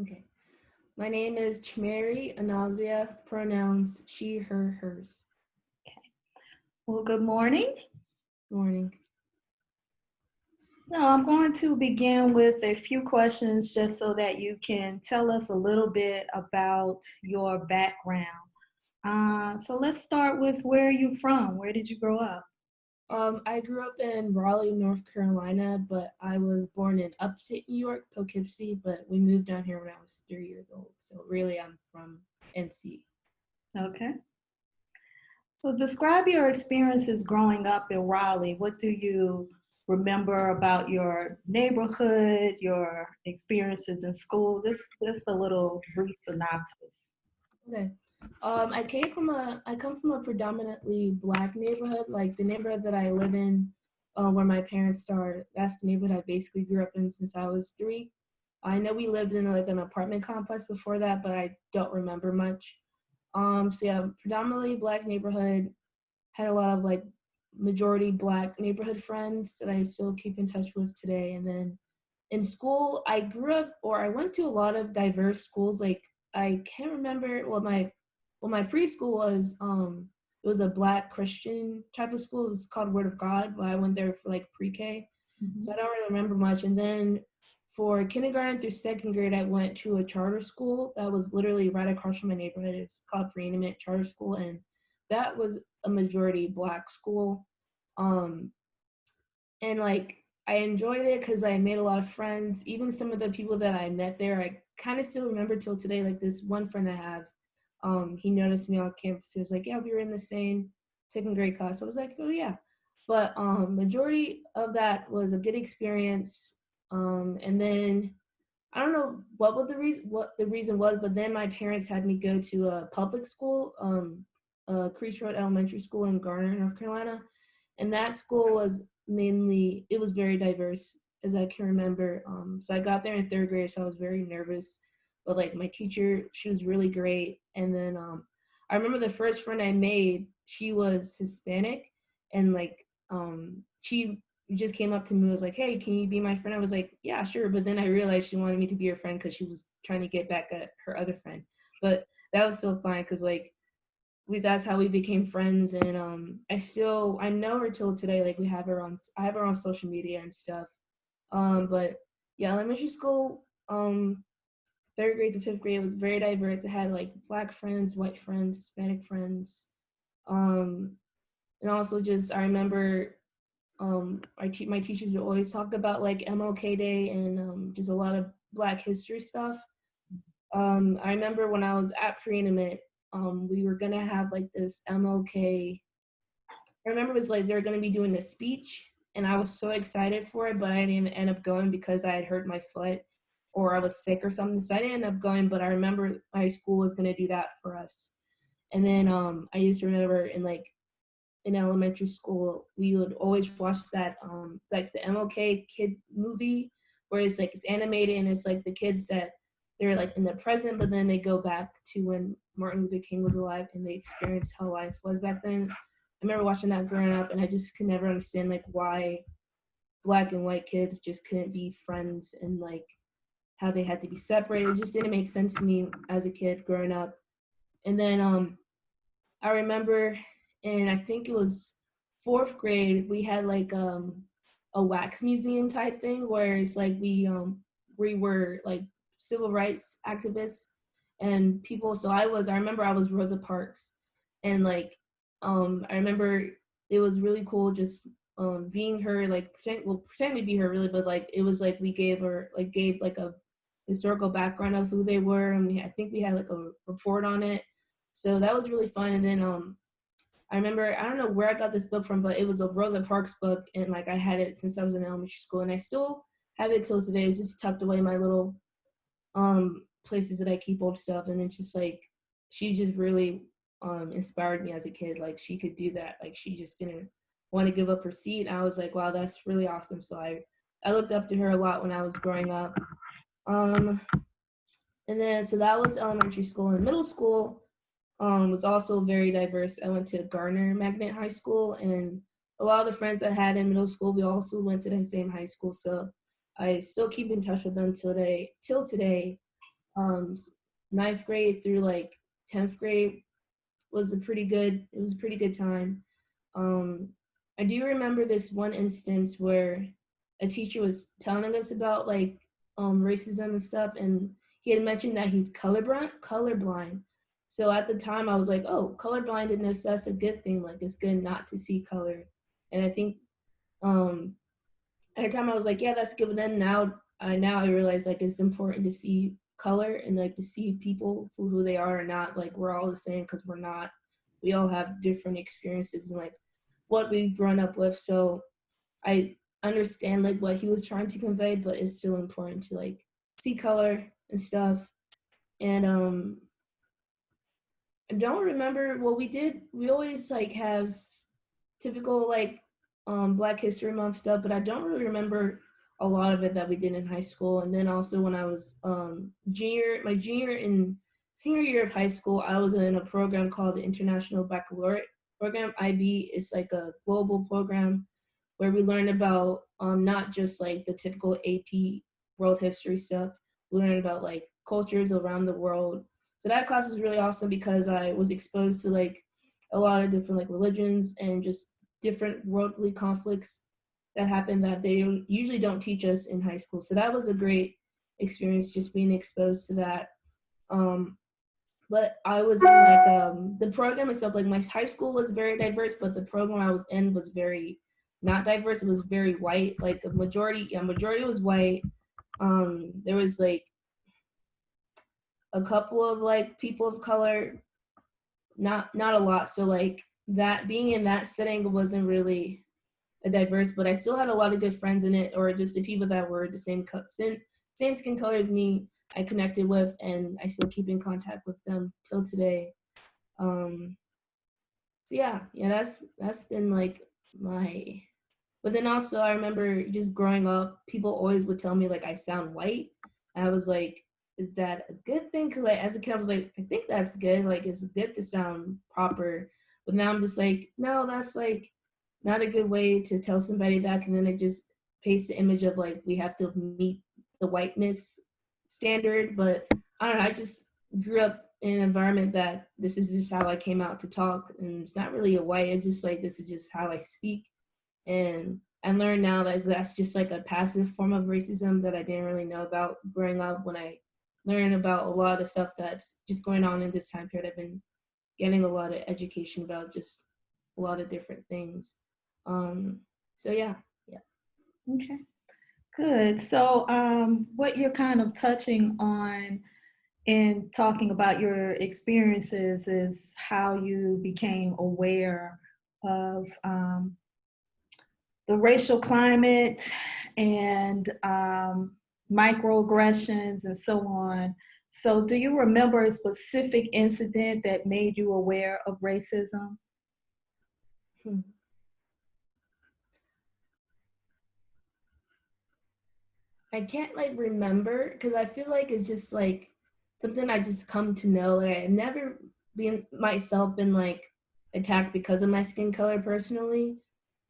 Okay. My name is Chmary Anazia, pronouns she, her, hers. Okay. Well, good morning. Morning. So I'm going to begin with a few questions just so that you can tell us a little bit about your background. Uh, so let's start with where are you from? Where did you grow up? Um, I grew up in Raleigh, North Carolina, but I was born in upstate New York, Poughkeepsie, but we moved down here when I was three years old. So really I'm from NC. Okay. So describe your experiences growing up in Raleigh. What do you remember about your neighborhood, your experiences in school? Just, just a little brief synopsis. Okay. Um, I came from a, I come from a predominantly black neighborhood. Like the neighborhood that I live in, uh, where my parents started, that's the neighborhood I basically grew up in since I was three. I know we lived in like an apartment complex before that, but I don't remember much. Um, so yeah, predominantly black neighborhood. Had a lot of like majority black neighborhood friends that I still keep in touch with today. And then in school, I grew up or I went to a lot of diverse schools. Like I can't remember what my well my preschool was um it was a black Christian type of school. It was called Word of God, but I went there for like pre-K. Mm-hmm. So I don't really remember much. And then for kindergarten through second grade, I went to a charter school that was literally right across from my neighborhood. It was called Preeminent Charter School, and that was a majority black school. Um, and like I enjoyed it because I made a lot of friends. Even some of the people that I met there, I kind of still remember till today. Like this one friend I have, um, he noticed me on campus. He was like, "Yeah, we were in the same second grade class." I was like, "Oh yeah," but um, majority of that was a good experience. Um, and then I don't know what was the reason what the reason was, but then my parents had me go to a public school, um, Creech Road Elementary School in Garner, North Carolina, and that school was mainly it was very diverse as I can remember. Um, so I got there in third grade, so I was very nervous, but like my teacher, she was really great. And then um, I remember the first friend I made, she was Hispanic, and like um, she just came up to me and was like, "Hey, can you be my friend?" I was like, "Yeah, sure." But then I realized she wanted me to be her friend because she was trying to get back at her other friend. But that was so fun because like we that's how we became friends and um i still i know her till today like we have her on i have her on social media and stuff um but yeah elementary school um third grade to fifth grade was very diverse it had like black friends white friends hispanic friends um and also just i remember um I te- my teachers would always talk about like mlk day and um just a lot of black history stuff um i remember when i was at Preeminent um, we were gonna have like this MLK. I remember it was like they were gonna be doing this speech, and I was so excited for it, but I didn't end up going because I had hurt my foot or I was sick or something. So I didn't end up going, but I remember my school was gonna do that for us. And then um, I used to remember in like in elementary school, we would always watch that um, like the MLK kid movie where it's like it's animated and it's like the kids that they're like in the present, but then they go back to when Martin Luther King was alive and they experienced how life was back then. I remember watching that growing up, and I just could never understand like why black and white kids just couldn't be friends and like how they had to be separated. It just didn't make sense to me as a kid growing up. And then um, I remember, and I think it was fourth grade, we had like um, a wax museum type thing where it's like we um, we were like civil rights activists and people so i was i remember i was rosa parks and like um i remember it was really cool just um being her like pretend well pretend to be her really but like it was like we gave her like gave like a historical background of who they were and we, i think we had like a report on it so that was really fun and then um i remember i don't know where i got this book from but it was a rosa parks book and like i had it since i was in elementary school and i still have it till today it's just tucked away in my little um places that I keep old stuff. And it's just like, she just really um, inspired me as a kid. Like she could do that. Like she just didn't want to give up her seat. I was like, wow, that's really awesome. So I, I looked up to her a lot when I was growing up. Um, and then, so that was elementary school and middle school um, was also very diverse. I went to Garner Magnet High School and a lot of the friends I had in middle school, we also went to the same high school. So I still keep in touch with them till today, till today. um, ninth grade through like 10th grade was a pretty good, it was a pretty good time. Um, I do remember this one instance where a teacher was telling us about like um, racism and stuff, and he had mentioned that he's colorblind. Colorblind. So at the time, I was like, "Oh, colorblindness that's a good thing. Like it's good not to see color." And I think um, at the time I was like, "Yeah, that's good." But then now, I now I realize like it's important to see color and like to see people for who they are and not like we're all the same because we're not. We all have different experiences and like what we've grown up with. So I understand like what he was trying to convey, but it's still important to like see color and stuff. And um I don't remember well we did we always like have typical like um Black History Month stuff, but I don't really remember a lot of it that we did in high school. And then also when I was um junior my junior and senior year of high school, I was in a program called the International Baccalaureate Program. IB is like a global program where we learn about um, not just like the typical AP world history stuff. We learn about like cultures around the world. So that class was really awesome because I was exposed to like a lot of different like religions and just different worldly conflicts that happen that they usually don't teach us in high school. So that was a great experience just being exposed to that. Um, but I was in like um, the program itself, like my high school was very diverse, but the program I was in was very not diverse. It was very white. Like a majority, yeah, majority was white. Um, there was like a couple of like people of color, not not a lot. So like that being in that setting wasn't really a diverse, but I still had a lot of good friends in it, or just the people that were the same cut, same, same skin color as me. I connected with, and I still keep in contact with them till today. Um, so yeah, yeah, that's that's been like my but then also I remember just growing up, people always would tell me like I sound white. And I was like, is that a good thing? Cause like as a kid, I was like, I think that's good. Like it's good to sound proper. But now I'm just like, no, that's like not a good way to tell somebody that. And then it just paints the image of like we have to meet the whiteness standard. But I don't know, I just grew up in an environment that this is just how I came out to talk. And it's not really a white, it's just like this is just how I speak. And I learned now that that's just like a passive form of racism that I didn't really know about growing up when I learned about a lot of stuff that's just going on in this time period. I've been getting a lot of education about just a lot of different things. Um, so yeah, yeah. Okay, good. So um, what you're kind of touching on in talking about your experiences is how you became aware of um, the racial climate and um, microaggressions and so on. So do you remember a specific incident that made you aware of racism? Hmm. I can't like remember because I feel like it's just like something I just come to know. Like, I've never been myself been like attacked because of my skin color personally.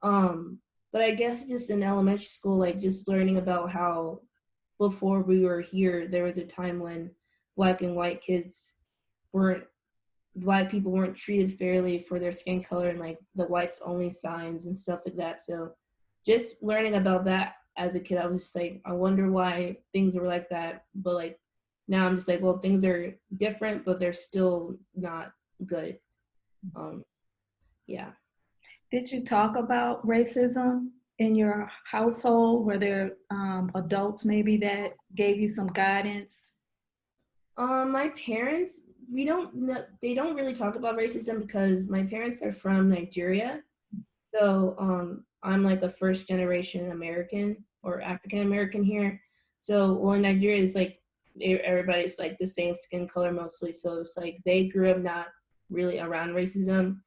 Um, but I guess just in elementary school, like just learning about how before we were here, there was a time when black and white kids weren't black people weren't treated fairly for their skin color and like the whites only signs and stuff like that. So just learning about that as a kid, I was just like, I wonder why things were like that. But like now I'm just like, well, things are different, but they're still not good. Um, yeah. Did you talk about racism in your household? Were there um, adults maybe that gave you some guidance? Um, my parents, we don't know, they don't really talk about racism because my parents are from Nigeria. So um, I'm like a first generation American or African American here. So, well, in Nigeria, it's like everybody's like the same skin color mostly. So it's like they grew up not really around racism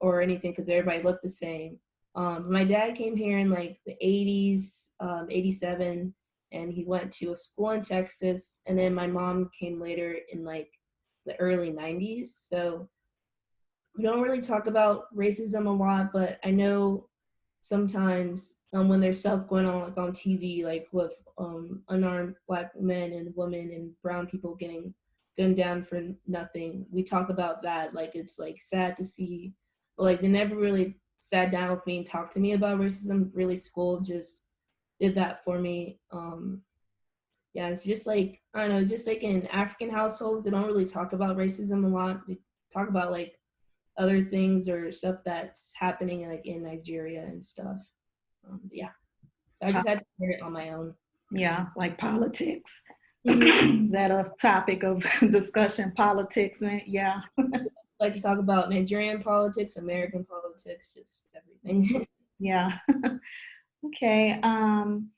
or anything because everybody looked the same. Um, my dad came here in like the 80s, um, 87, and he went to a school in Texas. And then my mom came later in like the early 90s. So we don't really talk about racism a lot, but I know sometimes um, when there's stuff going on like on TV, like with um, unarmed black men and women and brown people getting gunned down for nothing, we talk about that. Like it's like sad to see, but like they never really sat down with me and talked to me about racism. Really, school just did that for me. Um, yeah, it's just like I don't know, just like in African households, they don't really talk about racism a lot. They talk about like other things or stuff that's happening like in Nigeria and stuff. Um, yeah, I just had to learn it on my own. Yeah, like politics. Is that a topic of discussion? Politics, yeah. like to talk about Nigerian politics, American politics, just everything. yeah. okay. Um,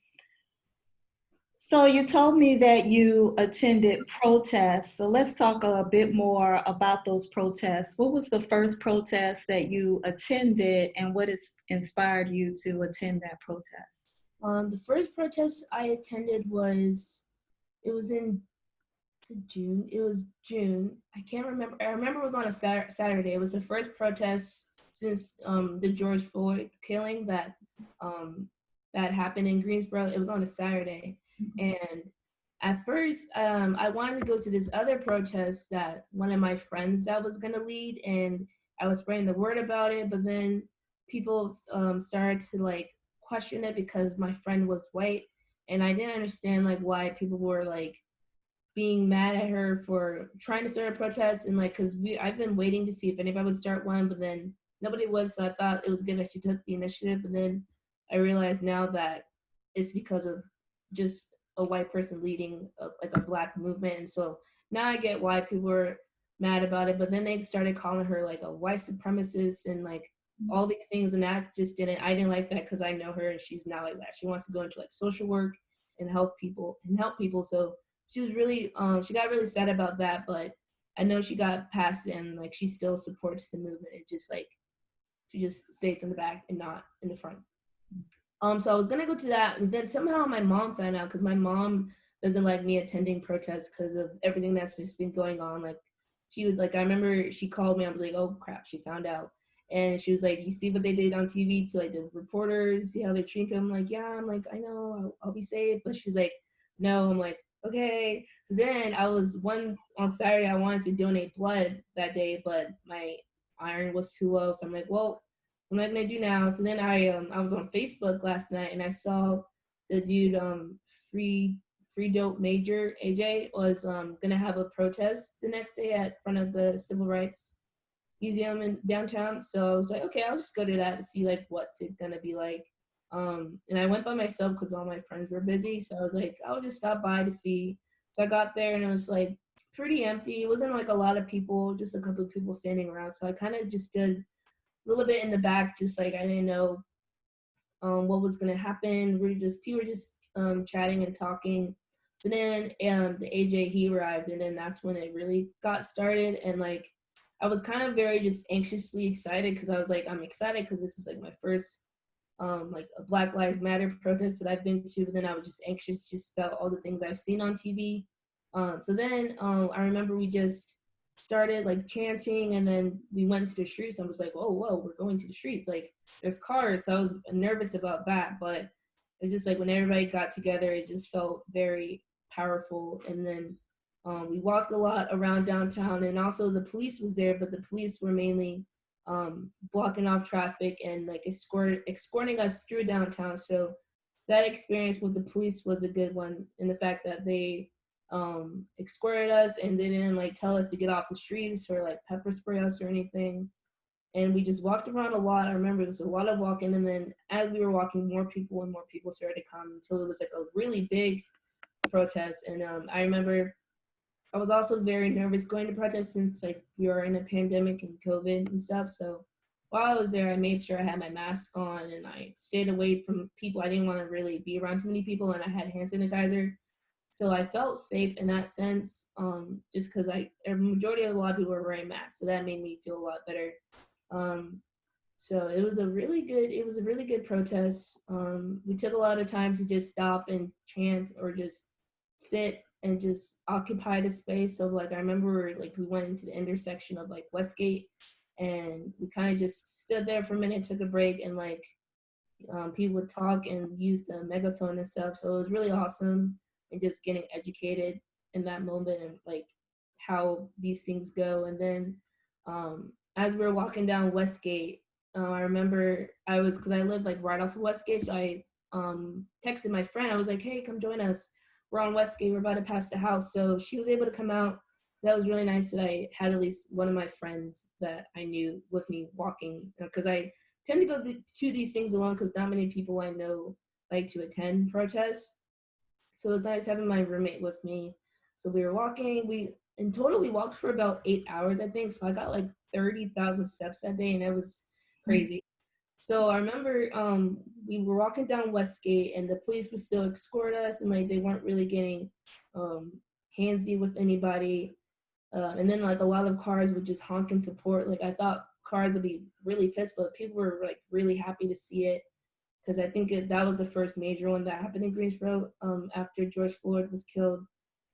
so you told me that you attended protests. So let's talk a bit more about those protests. What was the first protest that you attended and what has inspired you to attend that protest? Um, the first protest I attended was, it was in June. It was June. I can't remember. I remember it was on a Saturday. It was the first protest since um, the George Floyd killing that um, that happened in Greensboro. It was on a Saturday and at first, um, I wanted to go to this other protest that one of my friends that was gonna lead, and I was spreading the word about it. But then people um, started to like question it because my friend was white, and I didn't understand like why people were like being mad at her for trying to start a protest and like because we I've been waiting to see if anybody would start one, but then nobody would. So I thought it was good that she took the initiative, but then I realized now that it's because of just a white person leading a, like a black movement. And so now I get why people are mad about it, but then they started calling her like a white supremacist and like mm-hmm. all these things. And that just didn't, I didn't like that because I know her and she's not like that. She wants to go into like social work and help people and help people. So she was really, um, she got really sad about that, but I know she got past it and like she still supports the movement. It just like, she just stays in the back and not in the front. Um, so I was gonna go to that, and then somehow my mom found out because my mom doesn't like me attending protests because of everything that's just been going on. Like she would like I remember she called me. I was like, oh crap, she found out, and she was like, you see what they did on TV to like the reporters, see how they treat them. I'm like, yeah, I'm like, I know, I'll, I'll be safe. But she's like, no. I'm like, okay. So then I was one on Saturday. I wanted to donate blood that day, but my iron was too low. So I'm like, well, what am I gonna do now? So then I um I was on Facebook last night and I saw the dude um free free dope major AJ was um gonna have a protest the next day at front of the Civil Rights Museum in downtown. So I was like, okay, I'll just go to that to see like what's it gonna be like. Um, and I went by myself because all my friends were busy. So I was like, I'll just stop by to see. So I got there and it was like pretty empty. It wasn't like a lot of people, just a couple of people standing around. So I kind of just did a little bit in the back, just like I didn't know um, what was gonna happen. We are just people were just um, chatting and talking. So then um, the AJ he arrived, and then that's when it really got started. And like I was kind of very just anxiously excited because I was like I'm excited because this is like my first um, like a Black Lives Matter protest that I've been to. But then I was just anxious just about all the things I've seen on TV. Um, so then um, I remember we just started like chanting and then we went to the streets and was like, oh, whoa, we're going to the streets. Like there's cars. So I was nervous about that. But it's just like when everybody got together, it just felt very powerful. And then um, we walked a lot around downtown and also the police was there, but the police were mainly um, blocking off traffic and like escort, escorting us through downtown. So that experience with the police was a good one in the fact that they um, escorted us and they didn't like tell us to get off the streets or like pepper spray us or anything. And we just walked around a lot. I remember it was a lot of walking. And then as we were walking, more people and more people started to come until it was like a really big protest. And um, I remember I was also very nervous going to protest since like we were in a pandemic and COVID and stuff. So while I was there, I made sure I had my mask on and I stayed away from people. I didn't want to really be around too many people and I had hand sanitizer. So I felt safe in that sense, um, just because I a majority of a lot of people were wearing masks, so that made me feel a lot better. Um, so it was a really good it was a really good protest. Um, we took a lot of time to just stop and chant or just sit and just occupy the space of like I remember like we went into the intersection of like Westgate and we kind of just stood there for a minute, took a break, and like um, people would talk and use the megaphone and stuff. So it was really awesome and just getting educated in that moment and like how these things go. And then um, as we were walking down Westgate, uh, I remember I was because I lived like right off of Westgate, so I um, texted my friend. I was like, "Hey, come join us. We're on Westgate. We're about to pass the house." So she was able to come out. That was really nice that I had at least one of my friends that I knew with me walking because I tend to go to these things alone because not many people I know like to attend protests. So it was nice having my roommate with me. So we were walking. We in total we walked for about eight hours, I think. So I got like thirty thousand steps that day, and it was mm. crazy. So I remember um, we were walking down Westgate, and the police would still escort us, and like they weren't really getting um, handsy with anybody. Uh, and then like a lot of cars would just honk in support. Like I thought cars would be really pissed, but people were like really happy to see it because I think it, that was the first major one that happened in Greensboro um, after George Floyd was killed.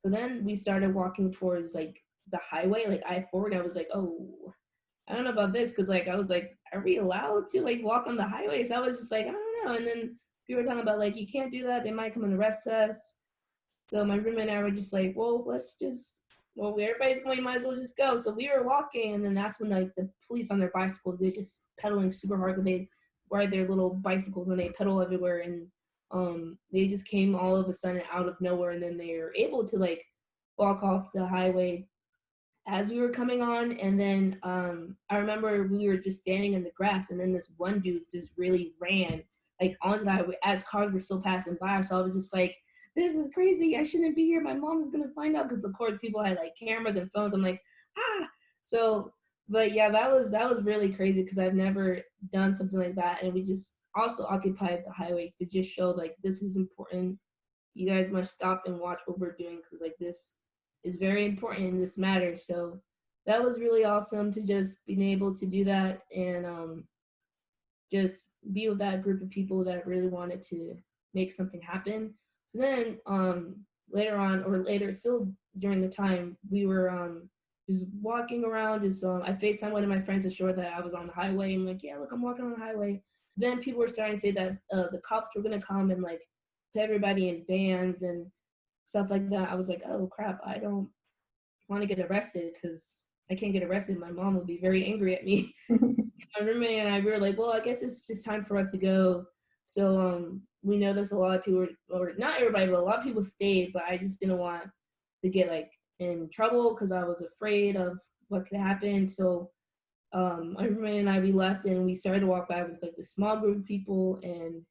So then we started walking towards like the highway, like I-40. And I was like, oh, I don't know about this because like I was like, are we allowed to like walk on the highway? So I was just like, I don't know. And then people were talking about like you can't do that. They might come and arrest us. So my roommate and I were just like, well, let's just well, everybody's going, might as well just go. So we were walking, and then that's when like the police on their bicycles, they're just pedaling super hard. And They ride their little bicycles and they pedal everywhere, and um, they just came all of a sudden out of nowhere, and then they were able to like walk off the highway as we were coming on. And then um, I remember we were just standing in the grass, and then this one dude just really ran like onto the highway as cars were still passing by. So I was just like this is crazy. I shouldn't be here. My mom is gonna find out because of course people had like cameras and phones. I'm like, ah. So, but yeah, that was that was really crazy because I've never done something like that, and we just also occupied the highway to just show like this is important. You guys must stop and watch what we're doing because like this is very important in this matter. So that was really awesome to just being able to do that and um, just be with that group of people that really wanted to make something happen. So then um, later on, or later, still during the time, we were um, just walking around. Just um, I FaceTime one of my friends to show that I was on the highway. I'm like, yeah, look, I'm walking on the highway. Then people were starting to say that uh, the cops were gonna come and like put everybody in vans and stuff like that. I was like, oh crap, I don't want to get arrested because I can't get arrested. My mom will be very angry at me. my roommate and I we were like, well, I guess it's just time for us to go. So um, we noticed a lot of people, or not everybody, but a lot of people stayed. But I just didn't want to get like in trouble because I was afraid of what could happen. So um, my roommate and I we left and we started to walk by with like a small group of people, and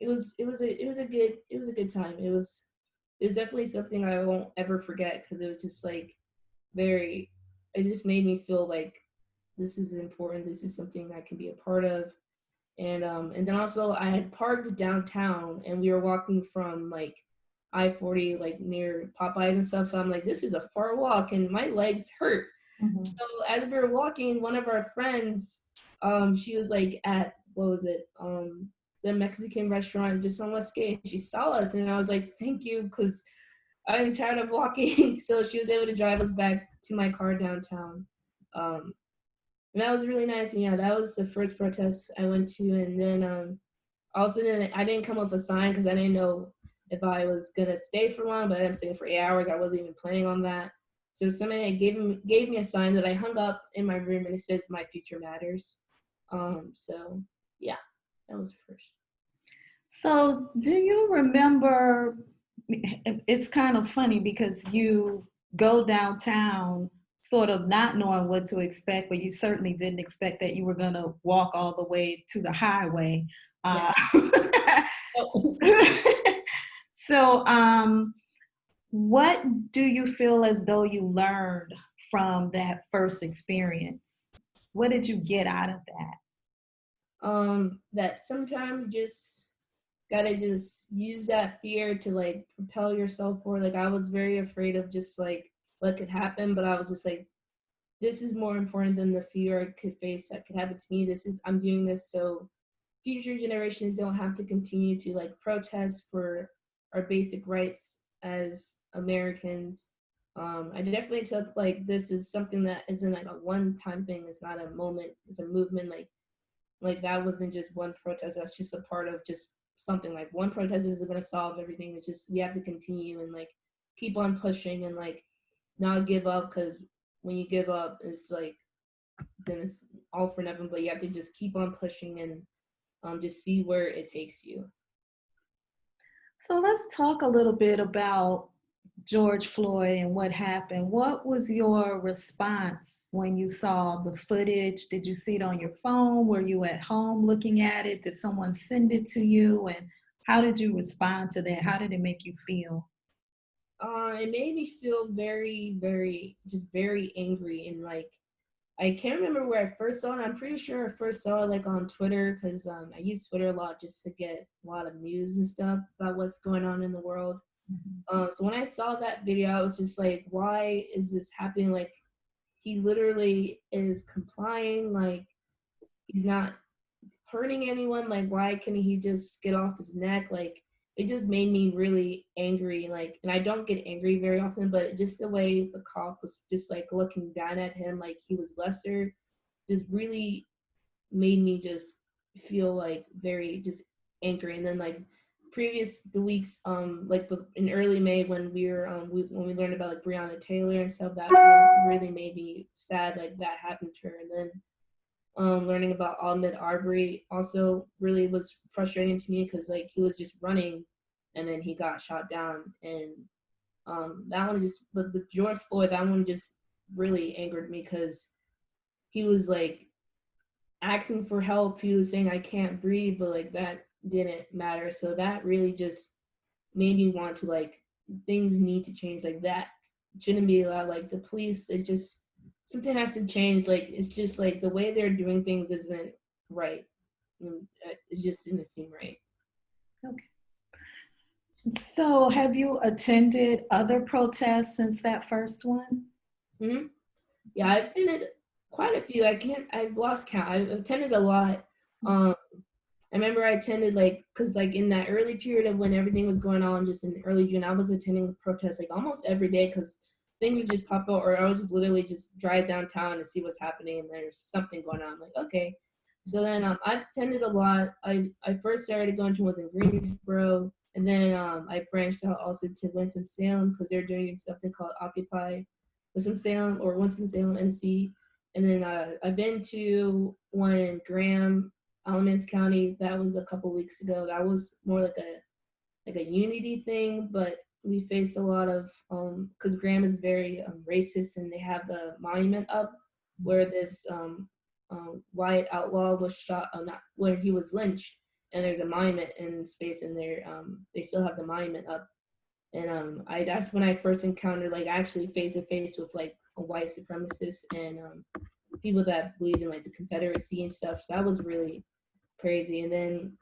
it was it was a it was a good it was a good time. It was it was definitely something I won't ever forget because it was just like very it just made me feel like this is important. This is something I can be a part of and um and then also I had parked downtown and we were walking from like I-40 like near Popeyes and stuff. So I'm like, this is a far walk and my legs hurt. Mm-hmm. So as we were walking, one of our friends, um, she was like at what was it? Um the Mexican restaurant just on Westgate. She saw us and I was like, thank you, because I'm tired of walking. so she was able to drive us back to my car downtown. Um, and that was really nice. And yeah, that was the first protest I went to. And then um, also didn't I didn't come with a sign because I didn't know if I was gonna stay for long, but I up staying for eight hours. I wasn't even planning on that. So somebody gave me gave me a sign that I hung up in my room, and it says "My future matters." Um, so yeah, that was first. So do you remember? It's kind of funny because you go downtown sort of not knowing what to expect, but you certainly didn't expect that you were going to walk all the way to the highway. Uh, so, um, what do you feel as though you learned from that first experience? What did you get out of that? Um, that sometimes just gotta just use that fear to like propel yourself forward. Like I was very afraid of just like what could happen, but I was just like, this is more important than the fear I could face that could happen to me. This is I'm doing this so future generations don't have to continue to like protest for our basic rights as Americans. Um, I definitely took like this is something that isn't like a one-time thing. It's not a moment. It's a movement. Like like that wasn't just one protest. That's just a part of just something. Like one protest isn't gonna solve everything. It's just we have to continue and like keep on pushing and like not give up because when you give up, it's like then it's all for nothing. But you have to just keep on pushing and um, just see where it takes you. So let's talk a little bit about George Floyd and what happened. What was your response when you saw the footage? Did you see it on your phone? Were you at home looking at it? Did someone send it to you? And how did you respond to that? How did it make you feel? Uh, it made me feel very, very, just very angry and like I can't remember where I first saw it. I'm pretty sure I first saw it like on Twitter because um, I use Twitter a lot just to get a lot of news and stuff about what's going on in the world. Mm-hmm. Um, so when I saw that video, I was just like, why is this happening? Like, he literally is complying. Like, he's not hurting anyone. Like, why can he just get off his neck? Like, it just made me really angry. Like, and I don't get angry very often, but just the way the cop was just like looking down at him, like he was lesser, just really made me just feel like very just angry. And then like previous the weeks, um, like in early May when we were um, we, when we learned about like Breonna Taylor and stuff, that really, made me sad. Like that happened to her, and then um, learning about Ahmaud Arbery also really was frustrating to me because like he was just running and then he got shot down and um, that one just but the George Floyd that one just really angered me because he was like asking for help he was saying I can't breathe but like that didn't matter so that really just made me want to like things need to change like that shouldn't be allowed like the police it just something has to change. Like it's just like the way they're doing things isn't right. Mm, uh, it just didn't seem right. Okay. So have you attended other protests since that first one? Mm-hmm. Yeah, I've attended quite a few. I can't. I've lost count. I've attended a lot. Um, I remember I attended like because like in that early period of when everything was going on, just in early June, I was attending protests like almost every day because things would just pop up, or I would just literally just drive downtown to see what's happening, and there's something going on. I'm like, okay. So then um, I've attended a lot. I, I first started going to was in Greensboro, and then um, I branched out also to Winston-Salem because they're doing something called Occupy Winston-Salem or Winston-Salem NC. And then uh, I've been to one in Graham, Alamance County. That was a couple weeks ago. That was more like a like a unity thing, but we face a lot of because um, Graham is very um, racist, and they have the monument up where this um, um Wyatt Outlaw was shot, uh, not where he was lynched, and there's a monument in space, and there um, they still have the monument up. And um, I that's when I first encountered like actually face to face with like a white supremacist and people that believe in like the Confederacy and stuff. So that was really crazy. And then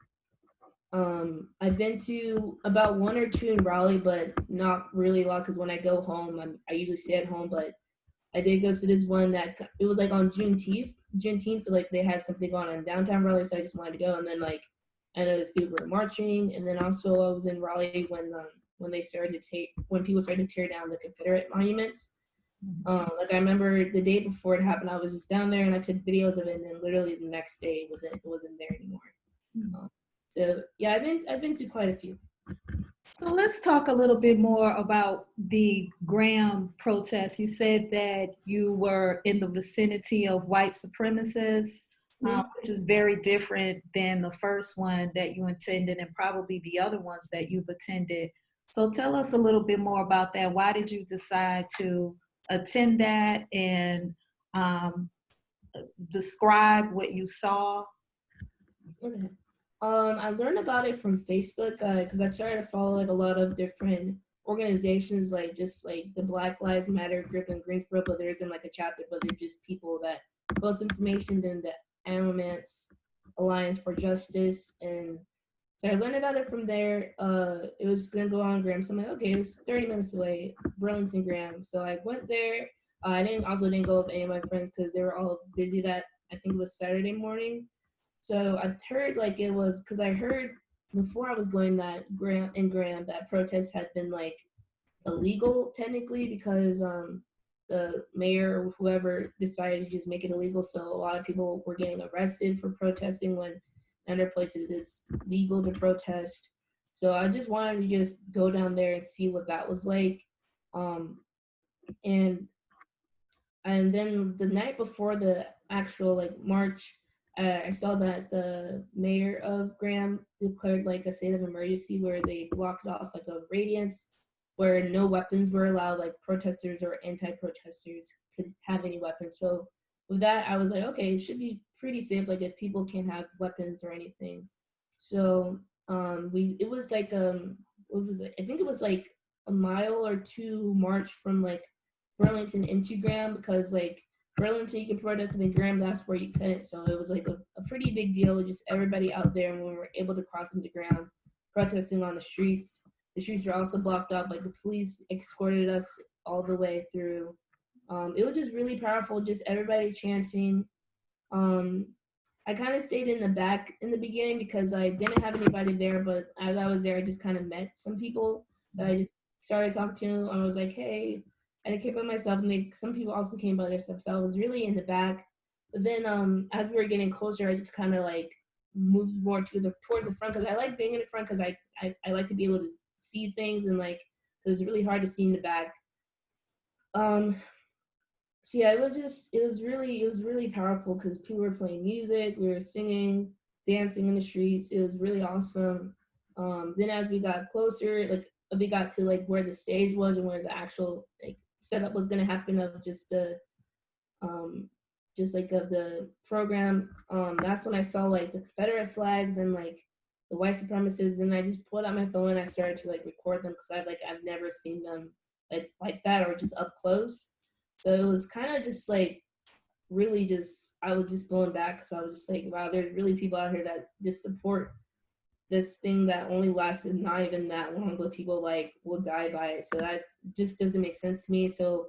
um, I've been to about one or two in Raleigh, but not really a lot because when I go home, I'm, I usually stay at home. But I did go to this one that it was like on Juneteenth. Juneteenth, like they had something going on in downtown Raleigh, so I just wanted to go. And then like I know these people were marching, and then also I was in Raleigh when um, when they started to take when people started to tear down the Confederate monuments. Mm-hmm. Um, like I remember the day before it happened, I was just down there and I took videos of it, and then literally the next day it wasn't it wasn't there anymore. Mm-hmm. Um, so yeah, I've been I've been to quite a few. So let's talk a little bit more about the Graham protests. You said that you were in the vicinity of white supremacists, mm-hmm. um, which is very different than the first one that you attended and probably the other ones that you've attended. So tell us a little bit more about that. Why did you decide to attend that and um, describe what you saw? Okay. Um, I learned about it from Facebook because uh, I started to follow like a lot of different organizations, like just like the Black Lives Matter group in Greensboro, but there isn't like a chapter, but they're just people that post information. Then the Alamance Alliance for Justice, and so I learned about it from there. Uh, it was gonna go on Graham, so I'm like, okay, it was 30 minutes away, Burlington Graham. So I went there. Uh, I didn't also didn't go with any of my friends because they were all busy that I think it was Saturday morning. So I heard like it was because I heard before I was going that Graham and Graham that protests had been like illegal technically because um the mayor or whoever decided to just make it illegal. So a lot of people were getting arrested for protesting when other places it's legal to protest. So I just wanted to just go down there and see what that was like. Um, and and then the night before the actual like march, uh, I saw that the mayor of Graham declared like a state of emergency where they blocked off like a radius where no weapons were allowed, like protesters or anti-protesters could have any weapons. So with that, I was like, okay, it should be pretty safe. Like if people can't have weapons or anything. So um, we, it was like, um, what was it? I think it was like a mile or two march from like Burlington into Graham because like Burlington you could protest and Graham that's where you couldn't. So it was like a, a pretty big deal. Just everybody out there and we were able to cross into Graham, protesting on the streets. The streets were also blocked up. Like the police escorted us all the way through. Um, it was just really powerful. Just everybody chanting. Um, I kind of stayed in the back in the beginning because I didn't have anybody there. But as I was there, I just kind of met some people that I just started talking to. And I was like, hey, and I came by myself. And they, some people also came by themselves. So I was really in the back. But then um, as we were getting closer, I just kind of like moved more to the towards the front because I like being in the front because I, I I like to be able to see things and like because it's really hard to see in the back. Um, so yeah, it was just it was really it was really powerful because people were playing music, we were singing, dancing in the streets. It was really awesome. Um, then as we got closer, like we got to like where the stage was and where the actual like setup was gonna happen of just the um just like of the program. Um, that's when I saw like the Confederate flags and like the white supremacists. And I just pulled out my phone and I started to like record them because I've like I've never seen them like like that or just up close. So it was kind of just like really just I was just blown back because I was just like, wow, there's really people out here that just support this thing that only lasted not even that long, but people like will die by it. So that just doesn't make sense to me. So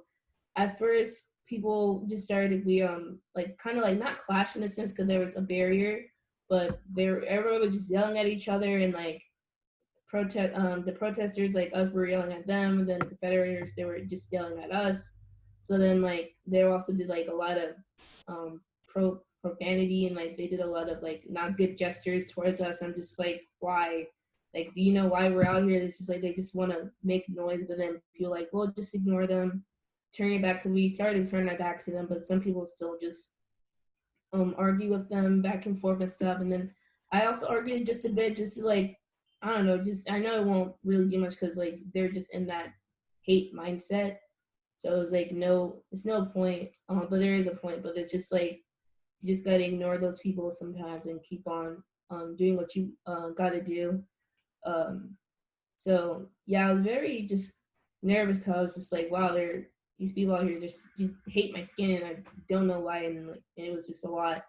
at first people just started we um like kind of like not clash in a sense because there was a barrier, but there everyone was just yelling at each other and like protest um the protesters like us were yelling at them, and then the Confederators they were just yelling at us. So then like they also did like a lot of um pro profanity and like they did a lot of like not good gestures towards us. I'm just like, why? Like, do you know why we're out here? It's just like they just want to make noise, but then feel like, well, just ignore them, turn it back to we started to turn our back to them, but some people still just um argue with them back and forth and stuff. And then I also argued just a bit, just to like, I don't know, just I know it won't really do much because like they're just in that hate mindset. So it was like no, it's no point. Um, but there is a point, but it's just like you just gotta ignore those people sometimes and keep on um, doing what you uh, gotta do. Um, so yeah, I was very just nervous because I was just like, wow, there these people out here just hate my skin and I don't know why, and, and it was just a lot.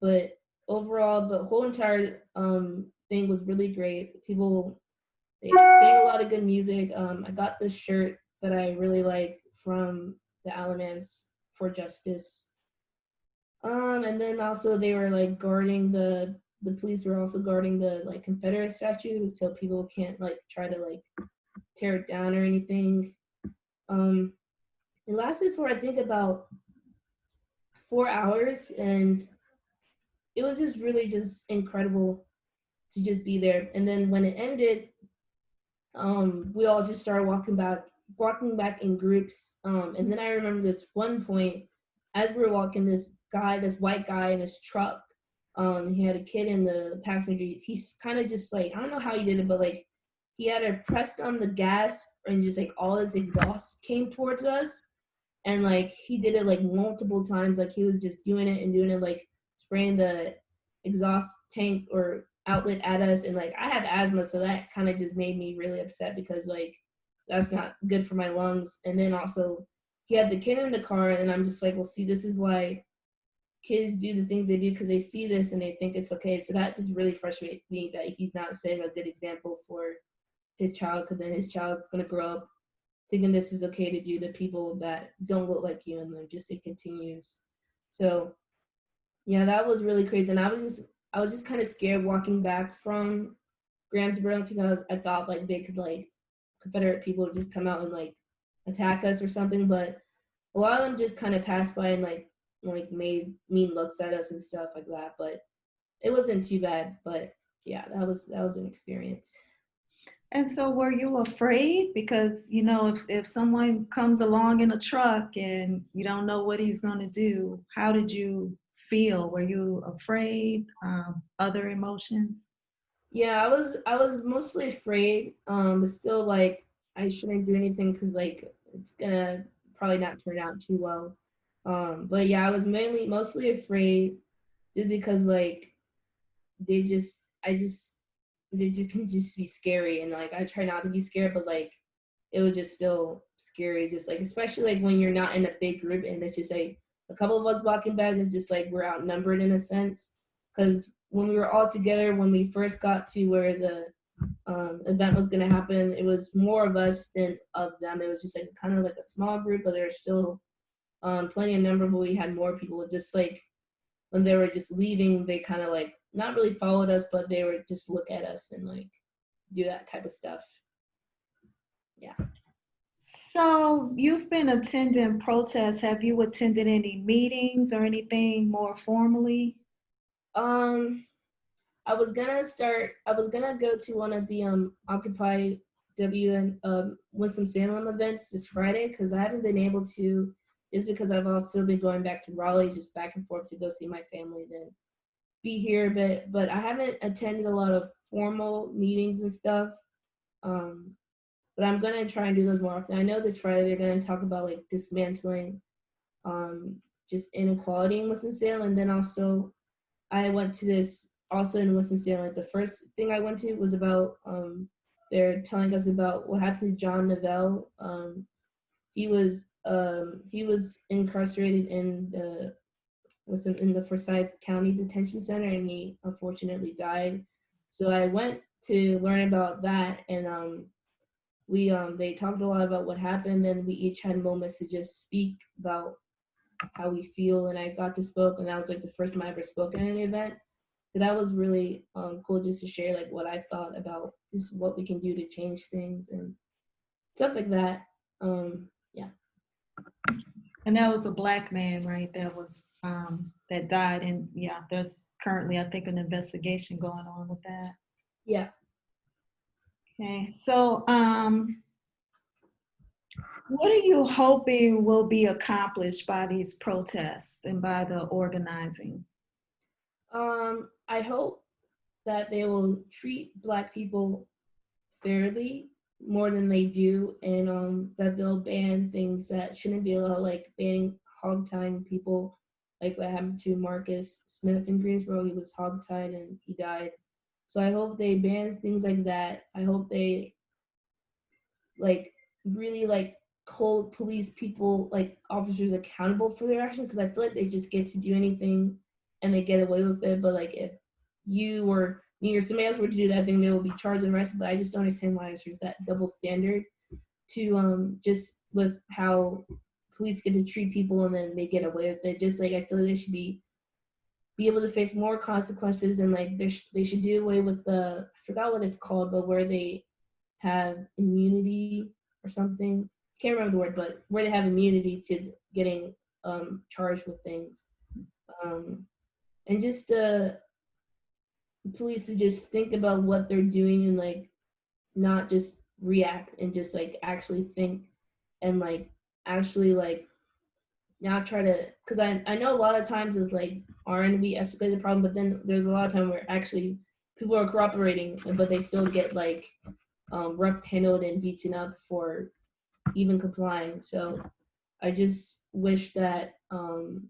But overall, the whole entire um, thing was really great. People they sang a lot of good music. Um, I got this shirt that I really like from the Alamance for Justice um, and then also they were like guarding the the police were also guarding the like Confederate statue so people can't like try to like tear it down or anything. Um, it lasted for I think about four hours and it was just really just incredible to just be there. And then when it ended, um, we all just started walking back, walking back in groups. Um, and then I remember this one point as we were walking, this guy, this white guy in his truck, um, he had a kid in the passenger. He's kind of just like I don't know how he did it, but like he had it pressed on the gas and just like all his exhaust came towards us, and like he did it like multiple times. Like he was just doing it and doing it, like spraying the exhaust tank or outlet at us. And like I have asthma, so that kind of just made me really upset because like that's not good for my lungs. And then also he had the kid in the car and i'm just like well see this is why kids do the things they do because they see this and they think it's okay. So that just really frustrates me that he's not setting a good example for his child because then his child's going to grow up thinking this is okay to do to people that don't look like you and then just it continues. So yeah that was really crazy. And i was just i was just kind of scared walking back from graham to burlington because i thought like they could like confederate people just come out and like attack us or something. But a lot of them just kind of passed by and like like made mean looks at us and stuff like that. But it wasn't too bad. But yeah, that was that was an experience. And so were you afraid? Because, you know, if, if someone comes along in a truck and you don't know what he's going to do, how did you feel? Were you afraid? Um, other emotions? Yeah, I was I was mostly afraid, um, but still like I shouldn't do anything because like it's gonna probably not turn out too well. Um, but yeah, I was mainly mostly afraid just because like they just I just they just can just be scary and like I try not to be scared, but like it was just still scary, just like especially like when you're not in a big group and it's just like a couple of us walking back, it's just like we're outnumbered in a sense. Cause when we were all together, when we first got to where the um, event was gonna happen, it was more of us than of them. It was just like kind of like a small group, but there were still um, plenty of number, but we had more people. Just like when they were just leaving, they kind of like not really followed us, but they would just look at us and like do that type of stuff. Yeah. So you've been attending protests. Have you attended any meetings or anything more formally? Um, I was gonna start. I was gonna go to one of the um Occupy W and um Winston Salem events this Friday because I haven't been able to. Just because I've also been going back to Raleigh, just back and forth to go see my family. Then be here, but but I haven't attended a lot of formal meetings and stuff. Um, but I'm gonna try and do those more often. I know this Friday they're gonna talk about like dismantling um, just inequality in Winston-Salem, and then also I went to this also in Winston-Salem. The first thing I went to was about um, they're telling us about what happened to John Neville. Um, he was um, he was incarcerated in the was in, the Forsyth County Detention Center and he unfortunately died. So I went to learn about that and um, we um, they talked a lot about what happened and we each had moments to just speak about how we feel and I got to spoke and that was like the first time I ever spoke at an event. So that was really um, cool just to share like what I thought about this what we can do to change things and stuff like that. Um, yeah. And that was a black man, right? That was um, that died, and yeah, there's currently, I think, an investigation going on with that. Yeah. Okay, so um, what are you hoping will be accomplished by these protests and by the organizing? Um, I hope that they will treat Black people fairly more than they do and um, that they'll ban things that shouldn't be allowed, like banning hog tying people, like what happened to Marcus Smith in Greensboro. He was hog tied and he died. So I hope they ban things like that. I hope they like really like hold police people like officers accountable for their action because I feel like they just get to do anything and they get away with it. But like if you or me or somebody else were to do that thing, they will be charged and arrested. But I just don't understand why there's that double standard to um just with how police get to treat people and then they get away with it. Just like I feel like they should be be able to face more consequences and like they they should do away with the I forgot what it's called, but where they have immunity or something. Can't remember the word, but where they have immunity to getting um, charged with things, um, and just uh, police to just think about what they're doing and like not just react and just like actually think and like actually like not try to because I, I know a lot of times it's like R&B escalates the problem but then there's a lot of time where actually people are cooperating but they still get like um, rough handled and beaten up for even complying so I just wish that um,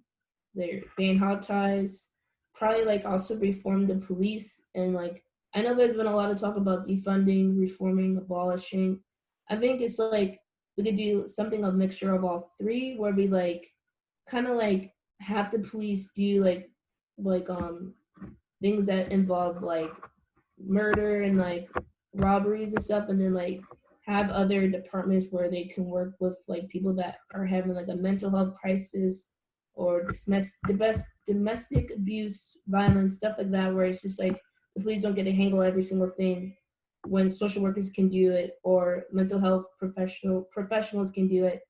they're ban hog ties probably like also reform the police and like I know there's been a lot of talk about defunding, reforming, abolishing. I think it's like we could do something of a mixture of all three where we like kind of like have the police do like like um things that involve like murder and like robberies and stuff and then like have other departments where they can work with like people that are having like a mental health crisis or domestic, domestic abuse, violence, stuff like that, where it's just like the police don't get to handle every single thing when social workers can do it or mental health professional professionals can do it.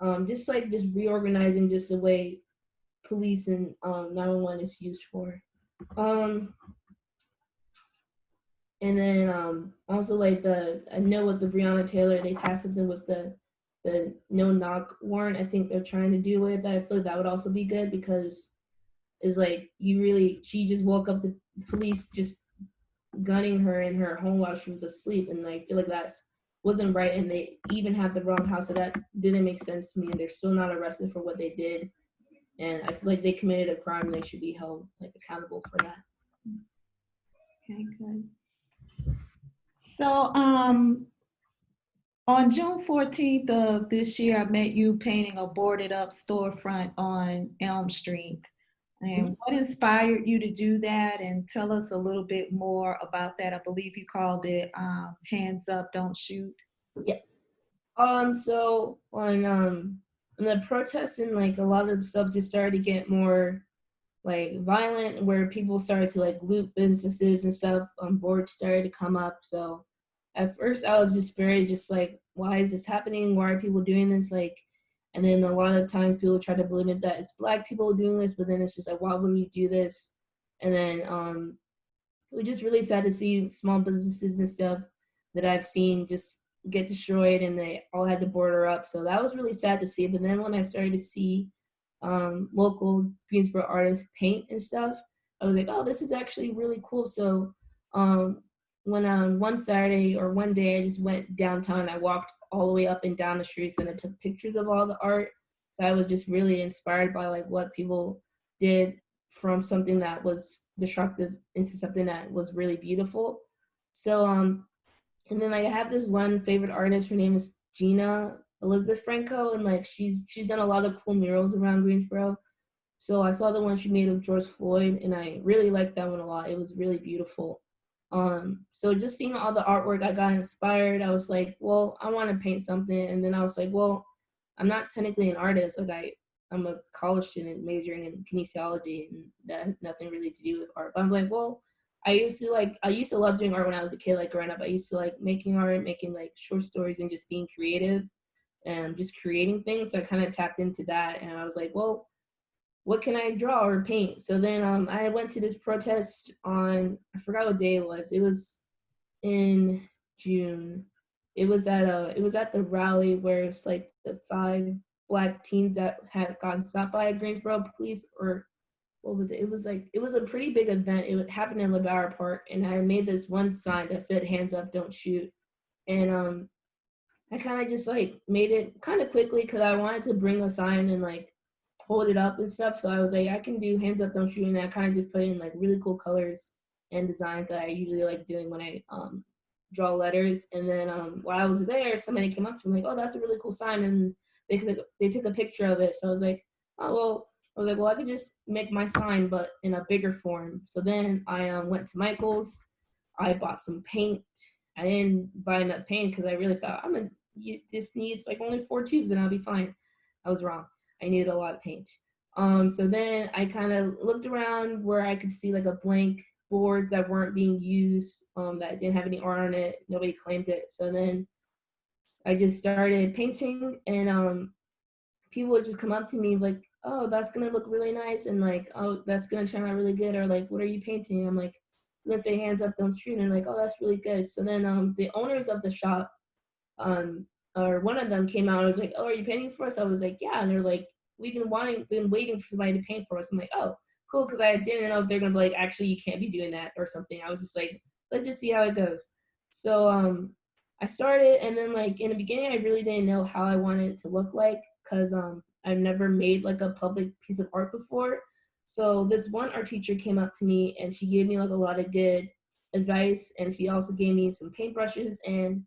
um, just like just reorganizing just the way police and um, 911 is used for. Um, and then um, also like the I know with the Breonna Taylor, they passed something with the the no knock warrant. I think they're trying to do away with that. I feel like that would also be good because it's like you really she just woke up the police just gunning her in her home while she was asleep, and I feel like that's wasn't right. And they even had the wrong house, so that didn't make sense to me. And they're still not arrested for what they did, and I feel like they committed a crime and they should be held like accountable for that. Okay, good. So, um, on June 14th of this year, I met you painting a boarded up storefront on Elm Street. And what inspired you to do that? And tell us a little bit more about that. I believe you called it um, Hands Up, Don't Shoot. Yeah. Um, so on um when the protests and like a lot of the stuff just started to get more like violent, where people started to like loot businesses and stuff, um, boards started to come up. So at first I was just very just like, why is this happening? Why are people doing this? Like, and then a lot of times people try to blame it that it's black people doing this, but then it's just like, why would we do this? And then um, it was just really sad to see small businesses and stuff that I've seen just get destroyed and they all had to border up. So that was really sad to see. But then when I started to see um, local Greensboro artists paint and stuff, I was like, oh, this is actually really cool. So um, when um, one Saturday or one day I just went downtown, I walked all the way up and down the streets and I took pictures of all the art. I was just really inspired by like what people did from something that was destructive into something that was really beautiful. So um and then like I have this one favorite artist, her name is Gina Elizabeth Franco, and like she's she's done a lot of cool murals around Greensboro. So I saw the one she made of George Floyd and I really liked that one a lot. It was really beautiful. Um, so just seeing all the artwork, I got inspired. I was like, well, I want to paint something. And then I was like, well, I'm not technically an artist. Like I, I'm a college student majoring in kinesiology and that has nothing really to do with art. But I'm like, well, I used to like, I used to love doing art when I was a kid, like growing up. I used to like making art, making like short stories and just being creative and just creating things. So I kind of tapped into that and I was like, well, what can I draw or paint? So then um, I went to this protest on, I forgot what day it was. It was in June. It was at a, it was at the rally where it's like the five black teens that had gotten stopped by Greensboro police or what was it? It was like, it was a pretty big event. It happened in LeBauer Park and I made this one sign that said hands up, don't shoot. And um, I kind of just like made it kind of quickly because I wanted to bring a sign and like hold it up and stuff. So I was like, I can do hands up, don't shoot, and I kind of just put in like really cool colors and designs that I usually like doing when I um, draw letters. And then um, while I was there, somebody came up to me like, oh, that's a really cool sign, and they took they took a picture of it. So I was like, oh well. I was like, well, I could just make my sign, but in a bigger form. So then I um, went to Michael's. I bought some paint. I didn't buy enough paint because I really thought I'm gonna you just need like only four tubes and I'll be fine. I was wrong. I needed a lot of paint. Um, so then I kind of looked around where I could see like a blank boards that weren't being used, um, that didn't have any art on it. Nobody claimed it. So then I just started painting and um, people would just come up to me like, oh, that's gonna look really nice. And like, oh, that's gonna turn out really good. Or like, what are you painting? I'm like, gonna say hands up, don't shoot. And like, oh, that's really good. So then um, the owners of the shop, um, or one of them came out and was like, oh, are you painting for us? I was like, yeah. And they're like, we've been wanting, been waiting for somebody to paint for us. I'm like, oh, cool, because I didn't know if they're gonna be like, actually, you can't be doing that or something. I was just like, let's just see how it goes. So um, I started, and then like in the beginning, I really didn't know how I wanted it to look like, because um, I've never made like a public piece of art before. So this one art teacher came up to me, and she gave me like a lot of good advice, and she also gave me some paintbrushes and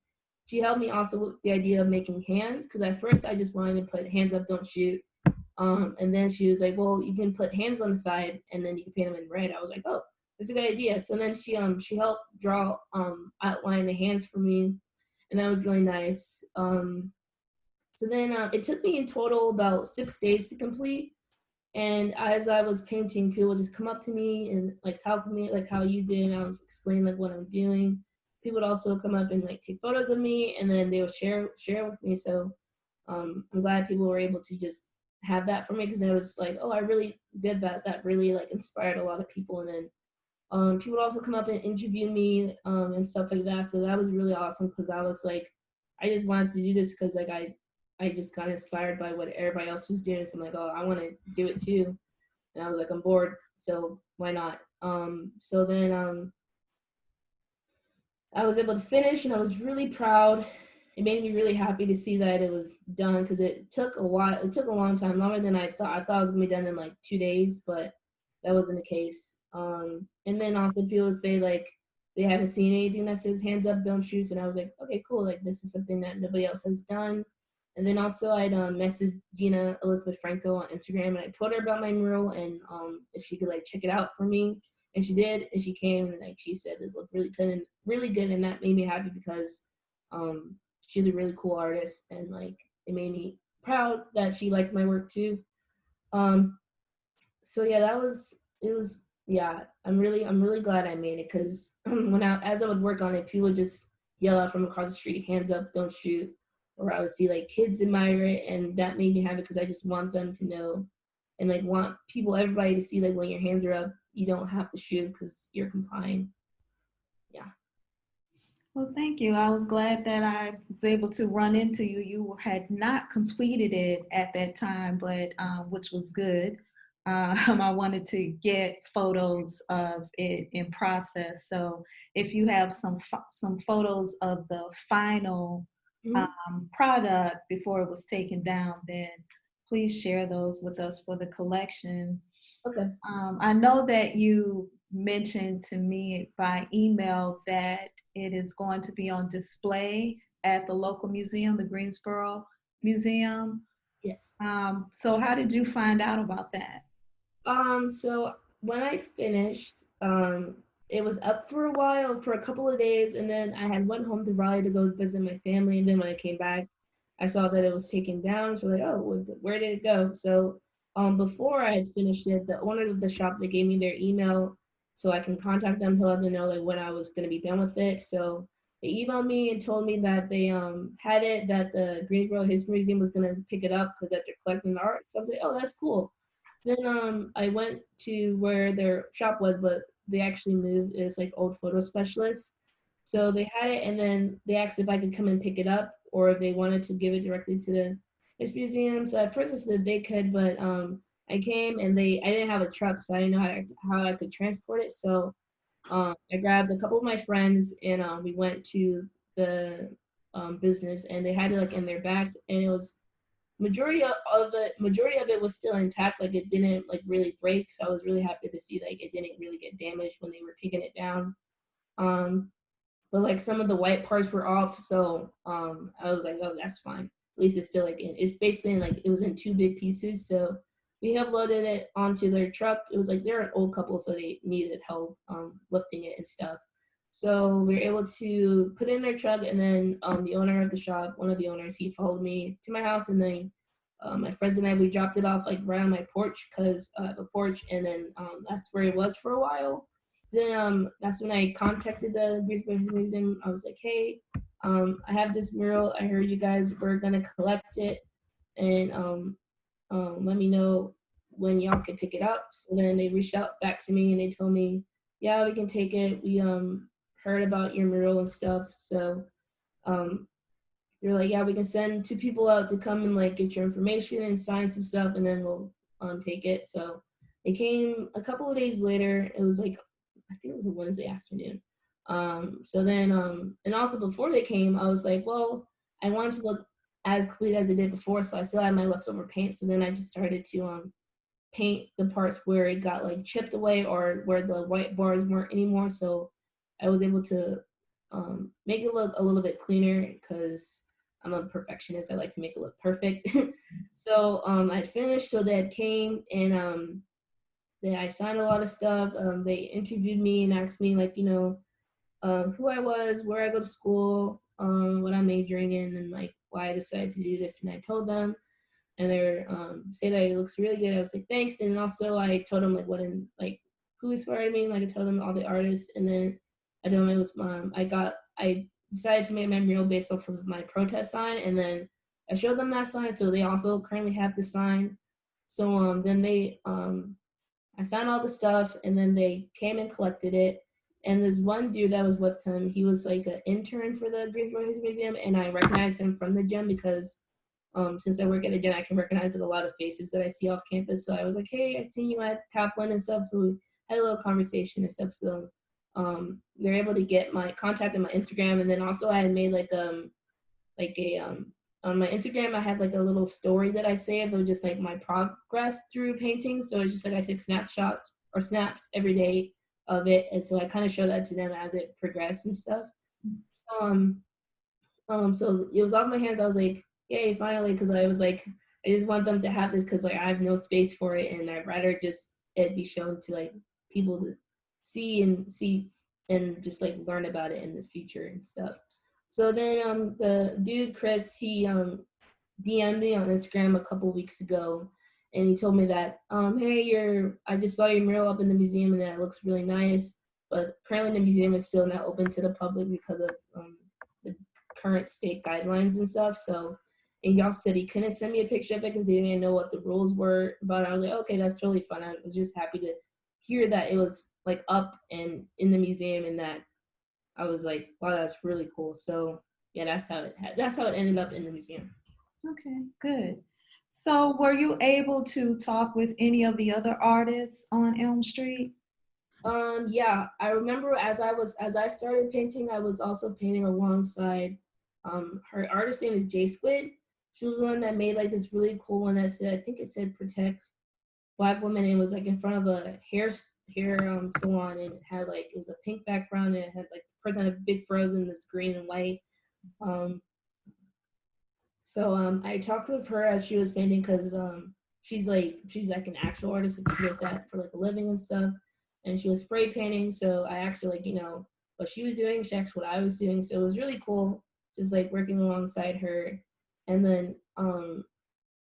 she helped me also with the idea of making hands because at first I just wanted to put hands up, don't shoot. Um, and then she was like, well, you can put hands on the side and then you can paint them in red. I was like, oh, that's a good idea. So then she um she helped draw um outline the hands for me, and that was really nice. Um, so then uh, it took me in total about six days to complete. And as I was painting, people would just come up to me and like talk to me like how you did. And I was explaining like what I'm doing. People would also come up and like take photos of me, and then they would share share with me. So um, I'm glad people were able to just have that for me because it was like, oh, I really did that. That really like inspired a lot of people. And then um, people also come up and interview me um, and stuff like that. So that was really awesome because I was like, I just wanted to do this because like I, I just got inspired by what everybody else was doing. So I'm like, oh, I want to do it too. And I was like, I'm bored, so why not? Um, so then um, I was able to finish, and I was really proud. It made me really happy to see that it was done because it took a while. It took a long time, longer than I thought. I thought it was gonna be done in like two days, but that wasn't the case. Um, and then also people would say like they haven't seen anything that says hands up, don't shoot. And I was like, okay, cool. Like this is something that nobody else has done. And then also I'd um, Gina Elizabeth Franco on Instagram and I told her about my mural and um, if she could like check it out for me. And she did, and she came and like she said it looked really good and really good, and that made me happy because um, she's a really cool artist and like it made me proud that she liked my work too. Um, so yeah, that was it was yeah. I'm really I'm really glad I made it because when I as I would work on it, people would just yell out from across the street, hands up, don't shoot or I would see like kids admire it, and that made me happy because I just want them to know, and like want people, everybody to see like when your hands are up, you don't have to shoot because you're complying. Yeah. Well, thank you. I was glad that I was able to run into you. You had not completed it at that time, but um, which was good. Um, I wanted to get photos of it in process. So if you have some some photos of the final mm-hmm. um, product before it was taken down, then please share those with us for the collection. Okay. Um, I know that you mentioned to me by email that it is going to be on display at the local museum, the Greensboro Museum. Yes. Um, so how did you find out about that? Um, so when I finished, um, it was up for a while, for a couple of days, and then I had went home to Raleigh to go visit my family, and then when I came back, I saw that it was taken down. So like, oh, where did it go? So um, before I had finished it, the owner of the shop they gave me their email so I can contact them to let them know like when I was gonna be done with it. So they emailed me and told me that they um had it that the Greensboro History Museum was gonna pick it up because that they're collecting the art. So I was like, oh, that's cool. Then um I went to where their shop was, but they actually moved. It was like old photo specialist. So they had it, and then they asked if I could come and pick it up, or if they wanted to give it directly to the this museum. So at first I said they could, but um, I came and they I didn't have a truck, so I didn't know how, to, how I could transport it. So um, I grabbed a couple of my friends, and um, we went to the um, business, and they had it like in their back, and it was majority of it majority of it was still intact like it didn't like really break so i was really happy to see like it didn't really get damaged when they were taking it down um but like some of the white parts were off so um i was like oh that's fine at least it's still like in it's basically like it was in two big pieces so we have loaded it onto their truck it was like they're an old couple so they needed help um lifting it and stuff so we were able to put it in their truck, and then um, the owner of the shop, one of the owners, he followed me to my house, and then um, my friends and I we dropped it off like right on my porch because I have a porch, and then um, that's where it was for a while. Then um, that's when I contacted the Greensboro Museum. I was like, hey, um, I have this mural. I heard you guys were gonna collect it, and um, um, let me know when y'all can pick it up. So then they reached out back to me and they told me, yeah, we can take it. We um heard about your mural and stuff. So um, you're like, yeah, we can send two people out to come and like get your information and sign some stuff, and then we'll um, take it. So it came a couple of days later. It was like, I think it was a Wednesday afternoon. Um, so then, um, and also before they came, I was like, well, I wanted to look as complete as it did before, so I still had my leftover paint. So then I just started to um, paint the parts where it got like chipped away or where the white bars weren't anymore. So I was able to um, make it look a little bit cleaner because I'm a perfectionist. I like to make it look perfect. so um, I finished so that came and um, they, I signed a lot of stuff. Um, they interviewed me and asked me like, you know, uh, who I was, where I go to school, um, what I'm majoring in, and like why I decided to do this. And I told them, and they're um, say that it looks really good. I was like, thanks. And also I told them like what in like who inspired me. Like I told them all the artists, and then I don't know. It was um, I got I decided to make my mural based off of my protest sign, and then I showed them that sign, so they also currently have the sign. So um, then they, um, I signed all the stuff, and then they came and collected it. And this one dude that was with him, he was like an intern for the Greensboro History Museum, and I recognized him from the gym because um, since I work at a gym, I can recognize like a lot of faces that I see off campus. So I was like, hey, I've seen you at Kaplan and stuff. So we had a little conversation and stuff. So um, they're able to get my contact and my Instagram, and then also I had made like um like a um on my Instagram, I had like a little story that I saved of just like my progress through painting. So it's just like I take snapshots or snaps every day of it. And so I kind of show that to them as it progressed and stuff. Um, um, so it was off my hands. I was like, yay, finally, because I was like, I just want them to have this because like I have no space for it, and I'd rather just it be shown to like people to see and see and just like learn about it in the future and stuff. So then um, the dude, Chris, he um, DM'd me on Instagram a couple weeks ago and he told me that, um, hey, you're, I just saw your mural up in the museum and it looks really nice, but currently the museum is still not open to the public because of um, the current state guidelines and stuff. So, and also said he couldn't send me a picture of it because he didn't know what the rules were But. I was like, okay, that's totally fun. I was just happy to hear that it was like up and in the museum and that I was like, wow, that's really cool. So yeah, that's how it had, that's how it ended up in the museum. Okay, good. So were you able to talk with any of the other artists on Elm Street? Um, yeah, I remember as I was, as I started painting, I was also painting alongside, um, her artist name is J Squid. She was the one that made like this really cool one that said, I think it said protect black women. And it was like in front of a hair hair um, salon and it had like it was a pink background and it had like the person had a big frozen this green and white um, so um, I talked with her as she was painting because um, she's like she's like an actual artist and she does that for like a living and stuff. And she was spray painting so I actually like you know what she was doing she asked what I was doing. So it was really cool just like working alongside her. And then um,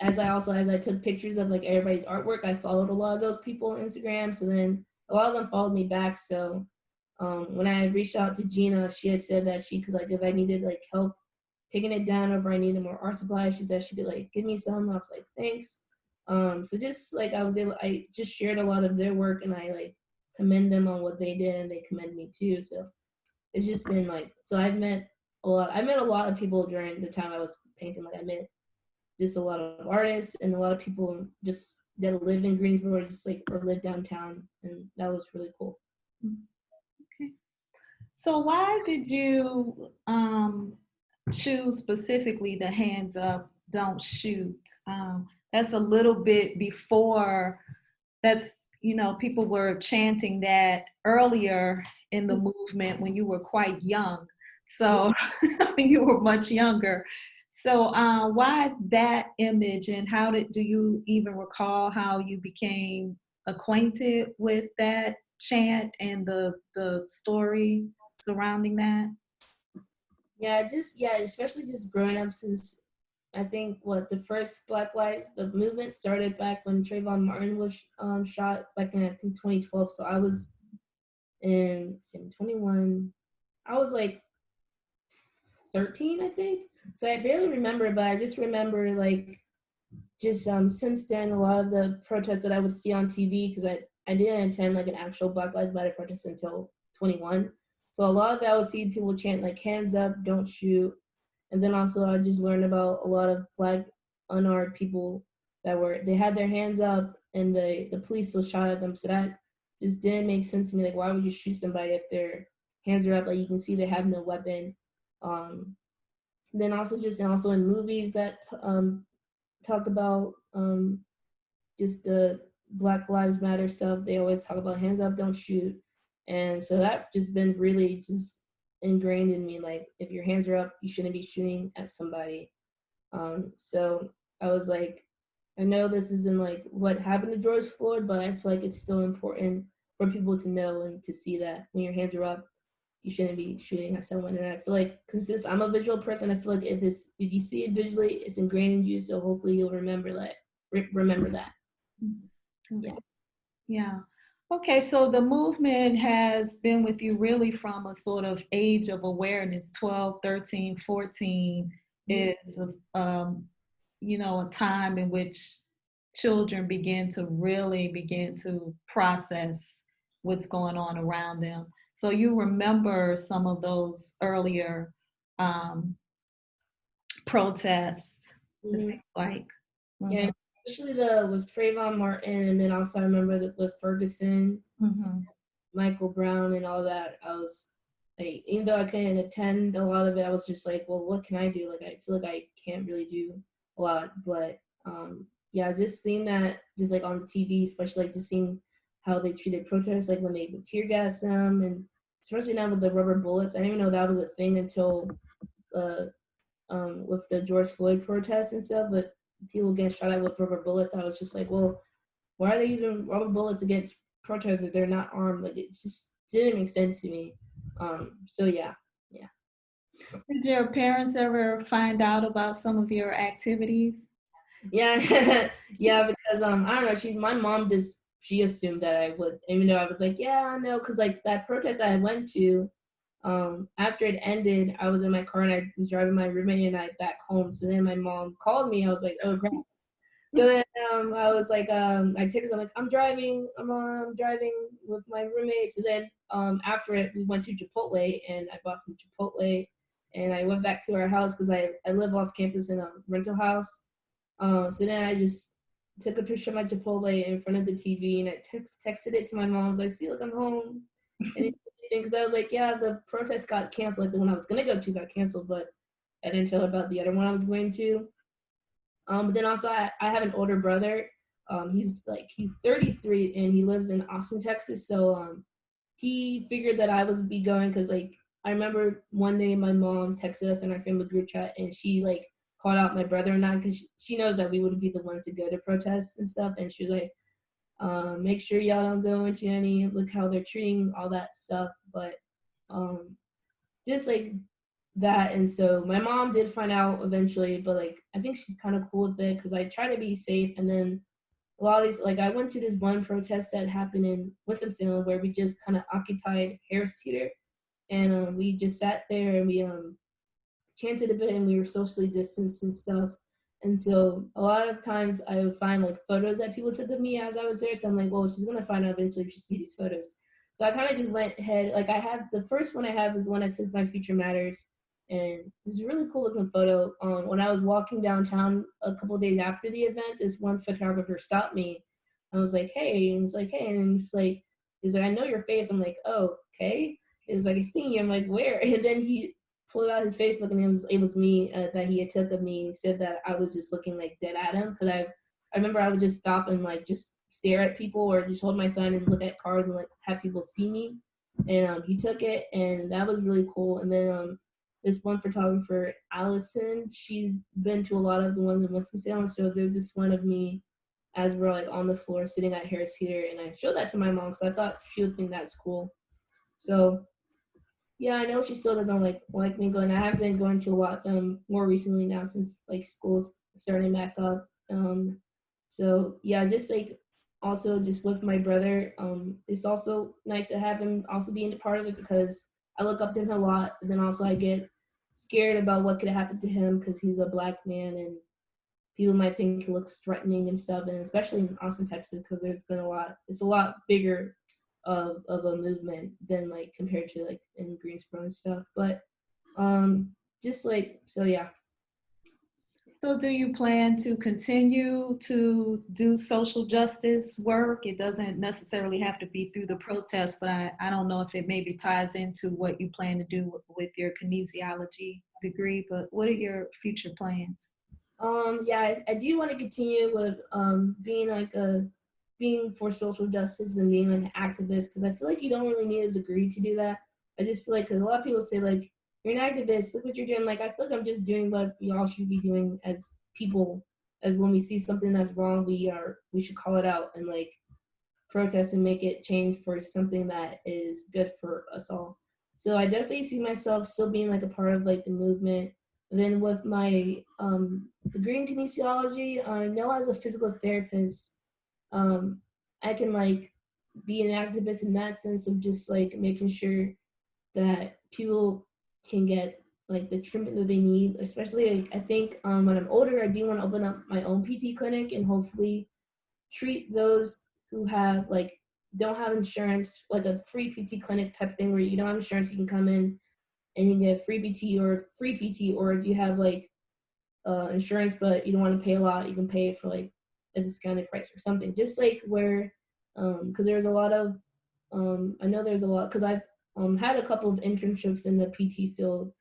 as I also as I took pictures of like everybody's artwork I followed a lot of those people on Instagram. So then a lot of them followed me back. So um, when I reached out to Gina, she had said that she could like if I needed like help picking it down over I needed more art supplies, she said she'd be like give me some. I was like, thanks. Um, so just like I was able, I just shared a lot of their work and I like commend them on what they did and they commend me too. So it's just been like, so I've met a lot, I met a lot of people during the time I was painting. Like I met just a lot of artists and a lot of people just that live in Greensboro, or just like or live downtown, and that was really cool. Okay. So why did you um, choose specifically the hands up, don't shoot? Um, that's a little bit before. That's you know people were chanting that earlier in the movement when you were quite young. So you were much younger. So uh, why that image and how did, do you even recall how you became acquainted with that chant and the, the story surrounding that? Yeah, just, yeah, especially just growing up since I think what the first Black Lives, the movement started back when Trayvon Martin was um, shot back in I think 2012. So I was in 21. I was like 13, I think. So I barely remember, but I just remember like just um since then a lot of the protests that I would see on TV because I I didn't attend like an actual Black Lives Matter protest until 21. So a lot of that I would see people chant like hands up, don't shoot. And then also I just learned about a lot of black unarmed people that were they had their hands up and the the police was shot at them. So that just didn't make sense to me. Like why would you shoot somebody if their hands are up? Like you can see they have no weapon. Um, then also just and also in movies that um, talk about um, just the Black Lives Matter stuff, they always talk about hands up, don't shoot. And so that just been really just ingrained in me. Like if your hands are up, you shouldn't be shooting at somebody. Um, so I was like, I know this isn't like what happened to George Floyd, but I feel like it's still important for people to know and to see that when your hands are up, you shouldn't be shooting at someone. And I feel like, cause since I'm a visual person, I feel like if this, if you see it visually, it's ingrained in you. So hopefully you'll remember that, re remember that. Yeah. Yeah. Okay, so the movement has been with you really from a sort of age of awareness, 12, 13, 14 is um, you know, a time in which children begin to really begin to process what's going on around them. So you remember some of those earlier um, protests, Mhm. seems like. Yeah, especially the with Trayvon Martin, and then also I remember that with Ferguson, Mhm. Michael Brown, and all that. I was like, even though I couldn't attend a lot of it, I was just like, well, what can I do? Like, I feel like I can't really do a lot, but um, yeah, just seeing that, just like on the TV, especially like just seeing how they treated protests, like when they would tear gas them, and especially now with the rubber bullets. I didn't even know that was a thing until uh, um, with the George Floyd protests and stuff, but people getting shot at with rubber bullets. I was just like, well, why are they using rubber bullets against protesters if they're not armed? Like it just didn't make sense to me. Um, so yeah, yeah. Did your parents ever find out about some of your activities? yeah, yeah. Because um, I don't know. She, my mom just she assumed that I would, even though I was like, yeah, no, because like that protest I went to, um, after it ended, I was in my car and I was driving my roommate and I back home. So then my mom called me. I was like, oh crap. So then um, I was like, um, I texted, I'm like, I'm driving, I'm, uh, I'm driving with my roommate. So then um, after it, we went to Chipotle and I bought some Chipotle and I went back to our house because I, I live off campus in a rental house. Um, so then I just took a picture of my Chipotle in front of the TV and I text, texted it to my mom. I was like, see, look, I'm home. Because I was like, yeah, the protest got canceled. Like the one I was to go to got canceled, but I didn't feel about the other one I was going to. Um, but then also I, I have an older brother. Um, he's like he's 33 and he lives in Austin, Texas. So um, he figured that I would be going because like I remember one day my mom texted us in our family group chat and she like called out my brother and I because she, she knows that we would be the ones to go to protests and stuff. And she was like, um, make sure y'all don't go into any look how they're treating all that stuff. But um, just like that and so my mom did find out eventually but like i think she's kind of cool with it because i try to be safe and then a lot of these like i went to this one protest that happened in winston-salem where we just kind of occupied harris theater and um, we just sat there and we um chanted a bit and we were socially distanced and stuff and so a lot of times i would find like photos that people took of me as i was there so i'm like well she's gonna find out eventually if she sees these photos so i kind of just went ahead like i have the first one i have is one that says my future matters and it's a really cool looking photo. Um, when I was walking downtown a couple days after the event, this one photographer stopped me. I was like, "Hey," and he's like, "Hey," and he's like, "He's like, I know your face." I'm like, "Oh, okay." It was like, "It's stinging." I'm like, "Where?" And then he pulled out his Facebook, and it was it was me uh, that he had took of me. He said that I was just looking like dead at him because I I remember I would just stop and like just stare at people or just hold my sign and look at cars and like have people see me. And um, he took it, and that was really cool. And then um, this one photographer, Allison, she's been to a lot of the ones in Winston-Salem. So there's this one of me as we're like on the floor sitting at Harris Theater, and I showed that to my mom because I thought she would think that's cool. So yeah, I know she still doesn't like like me going. I have been going to a lot of them more recently now since like school's starting back up. Um, so yeah, just like also just with my brother, um, it's also nice to have him also being a part of it because I look up to him a lot. and then also I get scared about what could happen to him because he's a black man and people might think he looks threatening and stuff. And especially in Austin, Texas, because there's been a lot. It's a lot bigger of of a movement than like compared to like in Greensboro and stuff. But um, just like so, yeah. So do you plan to continue to do social justice work? It doesn't necessarily have to be through the protest, but I, I don't know if it maybe ties into what you plan to do with your kinesiology degree, but what are your future plans? Um, yeah, I, I do want to continue with um, being like a being for social justice and being like an activist because I feel like you don't really need a degree to do that. I just feel like cause a lot of people say like you're an activist, look what you're doing. Like I feel like I'm just doing what we all should be doing as people. As when we see something that's wrong, we are we should call it out and like protest and make it change for something that is good for us all. So I definitely see myself still being like a part of like the movement. And then with my um, degree in kinesiology, I know as a physical therapist, um, I can like be an activist in that sense of just like making sure that people can get like the treatment that they need. Especially, like, I think um, when I'm older, I do want to open up my own PT clinic and hopefully treat those who have like don't have insurance, like a free PT clinic type thing where you don't have insurance, you can come in and you get free PT or free PT, or if you have like uh, insurance but you don't want to pay a lot, you can pay it for like a discounted price or something. Just like where, because there's a lot of, um, I know there's a lot because I've um, had a couple of internships in the PT field,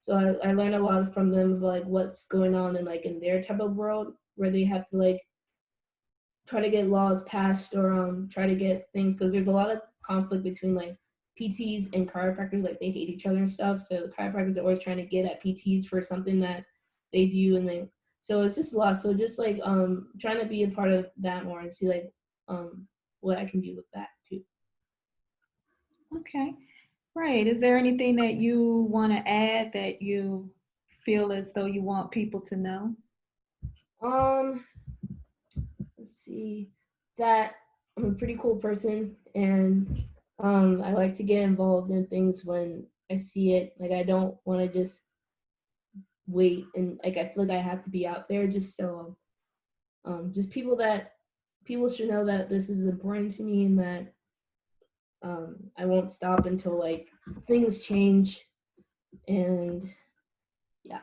so I, I learned a lot from them of like what's going on in like in their type of world where they have to like try to get laws passed or um try to get things because there's a lot of conflict between like PTs and chiropractors like they hate each other and stuff so the chiropractors are always trying to get at PTs for something that they do and then so it's just a lot so just like um trying to be a part of that more and see like um what I can do with that too. Okay, right. Is there anything that you want to add that you feel as though you want people to know? um let's see. That I'm a pretty cool person and um I like to get involved in things when I see it. Like I don't want to just wait and like I feel like I have to be out there just so um just people that people should know that this is important to me and that um I won't stop until like things change and yeah.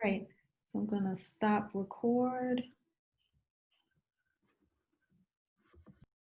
Great. So I'm going to stop record.